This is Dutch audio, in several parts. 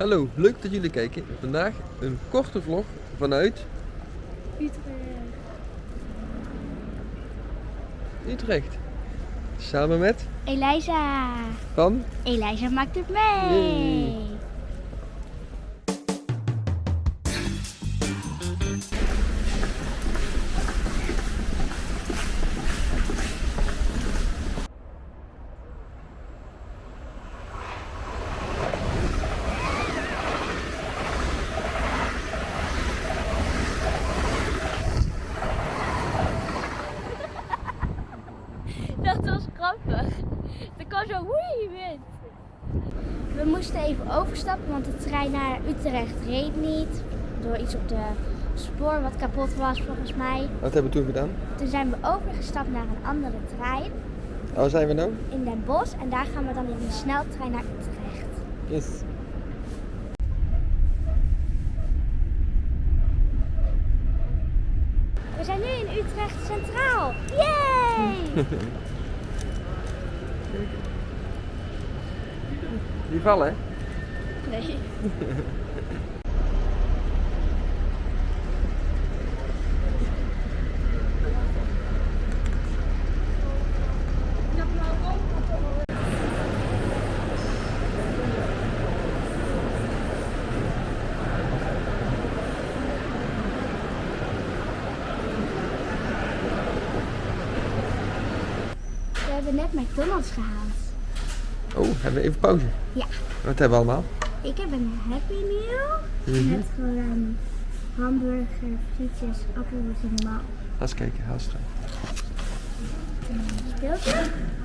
Hallo, leuk dat jullie kijken. Vandaag een korte vlog vanuit Utrecht. Utrecht. Samen met Eliza. Van Eliza maakt het mee. Yay. Grappig. Er kwam zo woei wind. We moesten even overstappen, want de trein naar Utrecht reed niet. Door iets op de spoor wat kapot was volgens mij. Wat hebben we toen gedaan? Toen zijn we overgestapt naar een andere trein Waar zijn we nou? in Den Bosch. En daar gaan we dan in een sneltrein naar Utrecht. Yes. We zijn nu in Utrecht Centraal. Yay! Die vallen hè? Nee. We hebben net McDonald's gehaald. Oh, hebben we even pauze. Ja. Wat hebben we allemaal? Ik heb een Happy Meal Mhm. met gewoon hamburger, frietjes, appelmoes en normaal. Ga eens kijken, haast eruit. Een speeltje,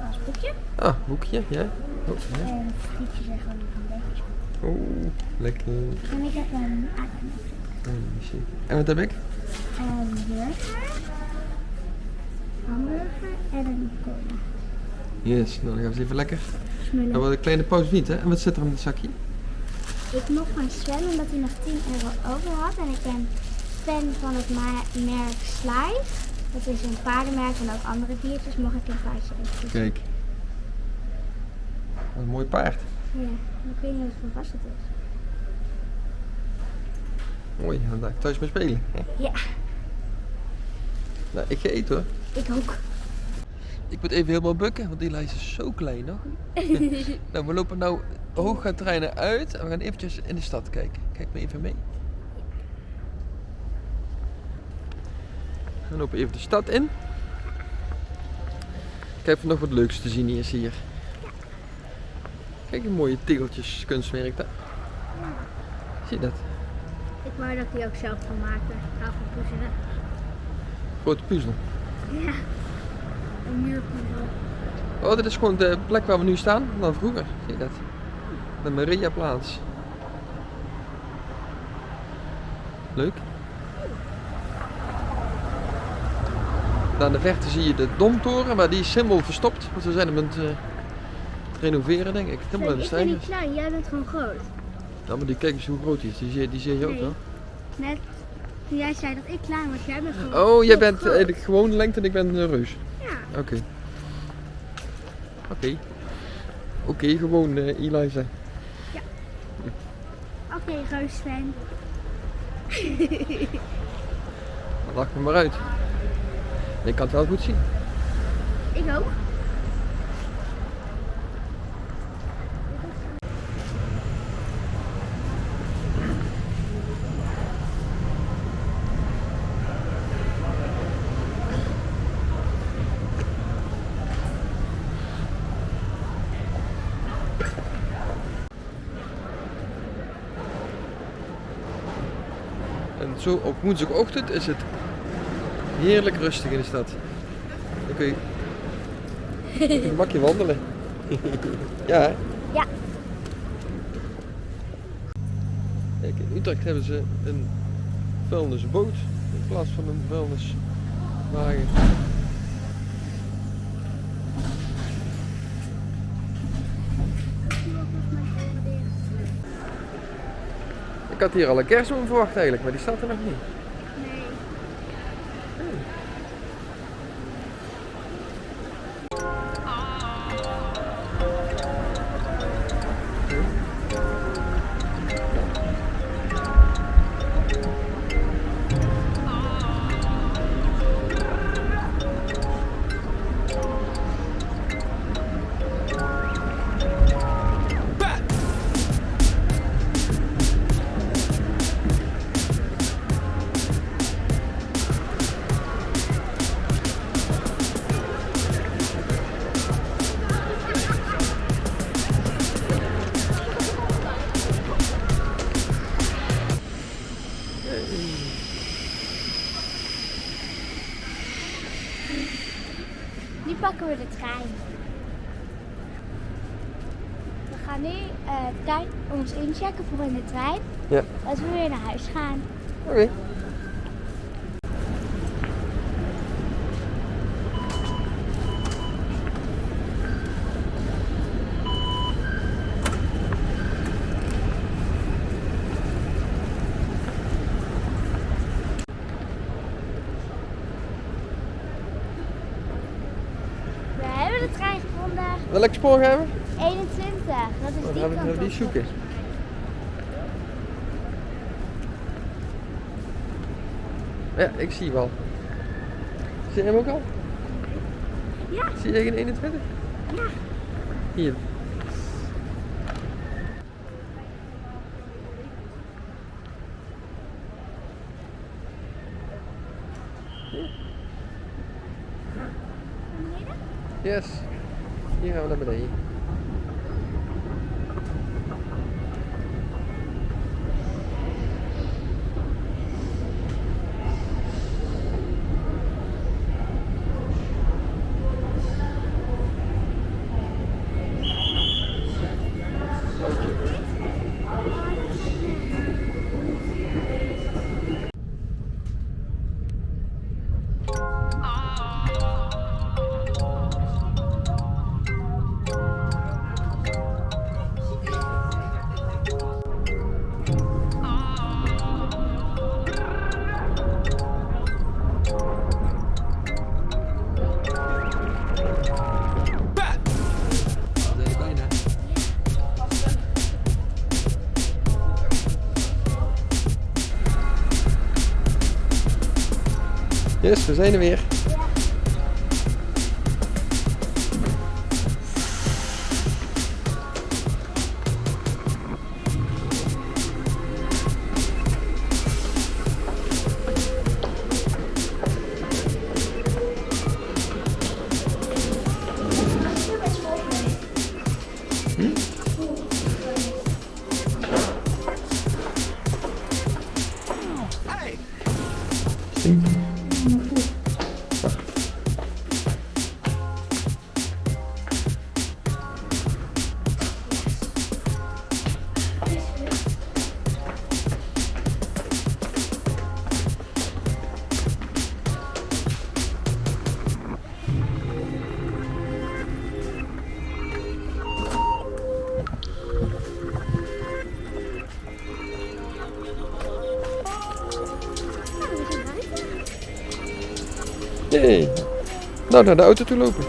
als boekje. Ah, boekje, ja. Oh, ja. En frietjes en gewoon een beetje. oh lekker. En ik heb een aardappel. Oh. En wat heb ik? Een burger, hamburger en een cola. Yes, nou dan gaan we eens even lekker. Smullen. Dan wordt een kleine pauze niet hè? En wat zit er in het zakje? Ik mocht van Sven omdat hij nog 10 euro over had. En ik ben fan van het merk Slice. Dat is een paardenmerk en ook andere diertjes. Mocht ik een paardje Kijk. Wat een mooi paard. Ja, ik weet niet wat voor het is. Mooi, dan ga ik thuis mee spelen. Ja, Nou, ik ga eten hoor. ik ook. Ik moet even helemaal bukken, want die lijst is zo klein nog. nou, we lopen nou treinen uit en we gaan eventjes in de stad kijken. Kijk maar even mee. We lopen even de stad in. Kijk of er nog wat leuks te zien is hier. Kijk, een mooie tegeltjes kunstwerk daar. Zie je dat? Ik wou dat die ook zelf kan maken. Puzzelen. Grote puzzel. Ja, een muurpuzzel. Oh, dit is gewoon de plek waar we nu staan dan vroeger. Zie je dat? De Mariaplaats. Leuk. Daar in de verte zie je de Domtoren, maar die is helemaal verstopt. Want we zijn hem aan het eh, renoveren, denk ik. Helemaal in de ik ben niet stijgers. klein, jij bent gewoon groot. Nou, maar die kijk eens hoe groot die is. Die zie, die zie je ook Nee. wel. Net toen jij zei dat ik klein was, jij bent gewoon Oh, jij bent groot. eigenlijk gewoon lengte en ik ben een reus. Ja, Oké. Oké. Oké, gewoon eh Eliza. oké, reusfan. Dan lach me maar uit. Ik kan het wel goed zien. Ik ook. Zo op woensdagochtend is het heerlijk rustig in de stad. Dan kun je gemakje wandelen. ja, hè? Ja. Kijk, in Utrecht hebben ze een vuilnisboot in plaats van een vuilniswagen. Ik had hier al een kerstboom verwacht eigenlijk, maar die staat er nog niet. Nu pakken we de trein. We gaan nu eh tuin ons inchecken voor in de trein. Ja. Als we weer naar huis gaan. Oké hebben de trein gevonden. Welk spoor gaan we? 21. Dat is Dan die kant gaan we die zoeken. Ja, ik zie wel. Zie je hem ook al? Ja. Zie je geen 21? Ja. Hier. Yes. Hier gaan we naar beneden. Yes, we zijn er weer. Yay. Nou, naar de auto toe lopen.